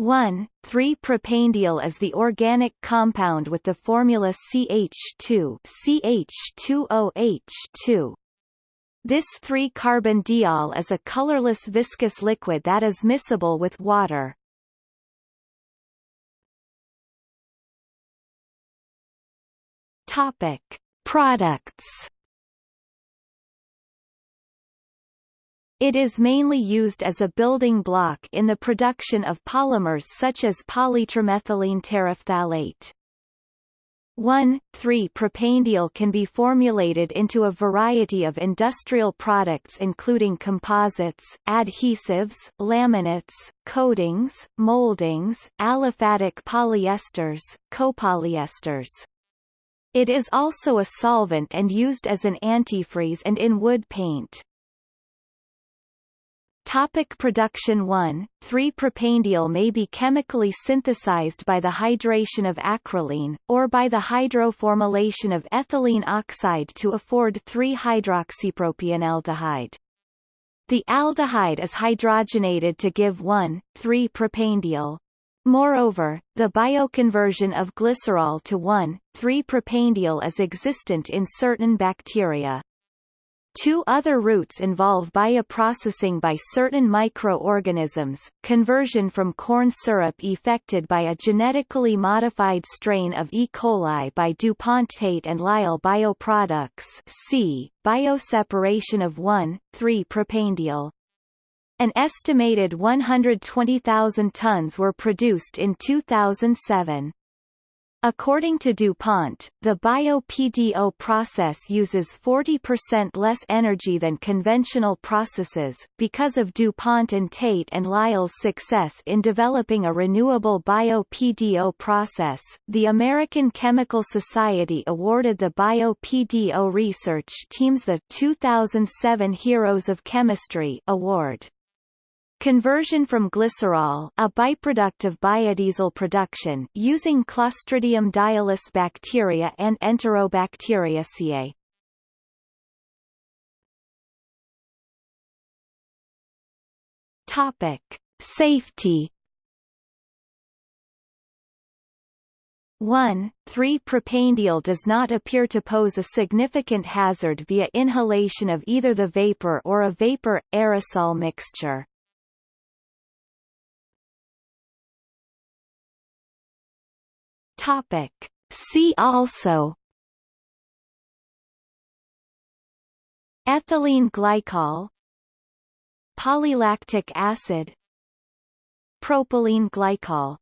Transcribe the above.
1,3-propanediol is the organic compound with the formula CH2 CH2OH2. This 3-carbon diol is a colorless viscous liquid that is miscible with water. Topic: Products It is mainly used as a building block in the production of polymers such as polytrimethylene terephthalate. 1,3-propanediol can be formulated into a variety of industrial products including composites, adhesives, laminates, coatings, moldings, aliphatic polyesters, copolyesters. It is also a solvent and used as an antifreeze and in wood paint. Topic production 1, 3-propanediol may be chemically synthesized by the hydration of acrolein, or by the hydroformylation of ethylene oxide to afford 3-hydroxypropionaldehyde. The aldehyde is hydrogenated to give 1,3-propanediol. Moreover, the bioconversion of glycerol to 1,3-propanediol is existent in certain bacteria. Two other routes involve bioprocessing by certain microorganisms, conversion from corn syrup effected by a genetically modified strain of E. coli by DuPont Tate and Lyle bioproducts c. bioseparation of 1,3-propanediol. An estimated 120,000 tons were produced in 2007. According to DuPont, the bio-PDO process uses 40% less energy than conventional processes. Because of DuPont and Tate and Lyle's success in developing a renewable bio-PDO process, the American Chemical Society awarded the bio-PDO research teams the 2007 Heroes of Chemistry award. Conversion from glycerol, a byproduct of biodiesel production, using Clostridium diolis bacteria and Enterobacteriaceae. Topic: Safety. 1. 3-propanediol does not appear to pose a significant hazard via inhalation of either the vapor or a vapor-aerosol mixture. Topic. See also. Ethylene glycol. Polylactic acid. Propylene glycol